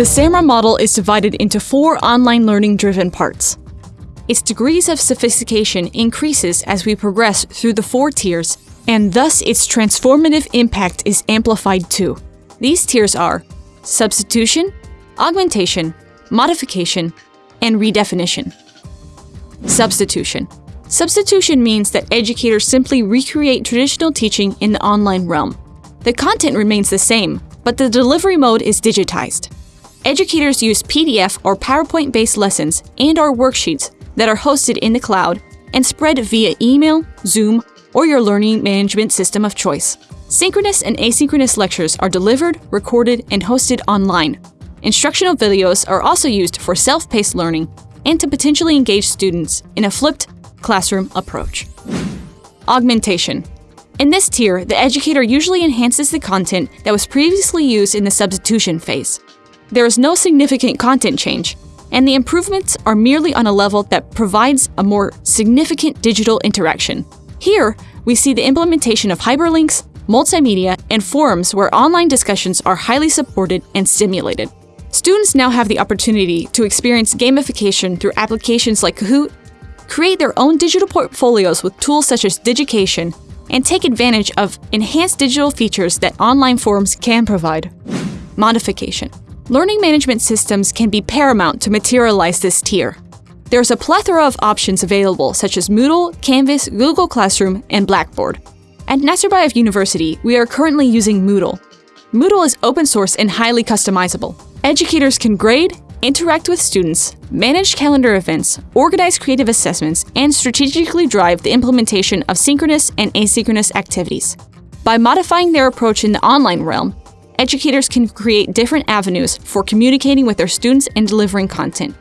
The SAMR model is divided into four online learning-driven parts. Its degrees of sophistication increases as we progress through the four tiers, and thus its transformative impact is amplified too. These tiers are substitution, augmentation, modification, and redefinition. Substitution. Substitution means that educators simply recreate traditional teaching in the online realm. The content remains the same, but the delivery mode is digitized. Educators use PDF or PowerPoint-based lessons and or worksheets that are hosted in the cloud and spread via email, Zoom, or your learning management system of choice. Synchronous and asynchronous lectures are delivered, recorded, and hosted online. Instructional videos are also used for self-paced learning and to potentially engage students in a flipped classroom approach. Augmentation. In this tier, the educator usually enhances the content that was previously used in the substitution phase. There is no significant content change, and the improvements are merely on a level that provides a more significant digital interaction. Here, we see the implementation of hyperlinks, multimedia, and forums where online discussions are highly supported and stimulated. Students now have the opportunity to experience gamification through applications like Kahoot, create their own digital portfolios with tools such as Digication, and take advantage of enhanced digital features that online forums can provide. Modification. Learning management systems can be paramount to materialize this tier. There's a plethora of options available such as Moodle, Canvas, Google Classroom, and Blackboard. At Nazarbayev University, we are currently using Moodle. Moodle is open source and highly customizable. Educators can grade, interact with students, manage calendar events, organize creative assessments, and strategically drive the implementation of synchronous and asynchronous activities. By modifying their approach in the online realm, educators can create different avenues for communicating with their students and delivering content.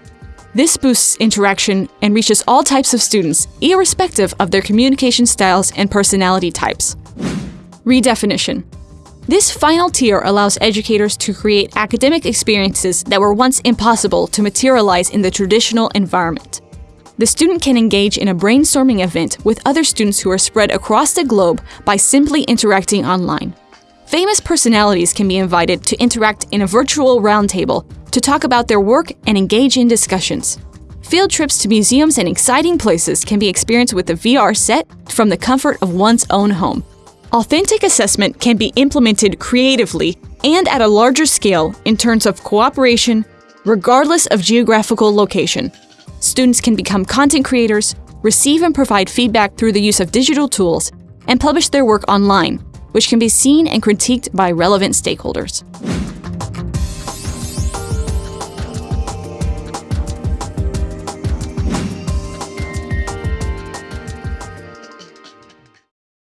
This boosts interaction and reaches all types of students, irrespective of their communication styles and personality types. Redefinition. This final tier allows educators to create academic experiences that were once impossible to materialize in the traditional environment. The student can engage in a brainstorming event with other students who are spread across the globe by simply interacting online. Famous personalities can be invited to interact in a virtual roundtable to talk about their work and engage in discussions. Field trips to museums and exciting places can be experienced with a VR set from the comfort of one's own home. Authentic assessment can be implemented creatively and at a larger scale in terms of cooperation, regardless of geographical location. Students can become content creators, receive and provide feedback through the use of digital tools, and publish their work online, which can be seen and critiqued by relevant stakeholders.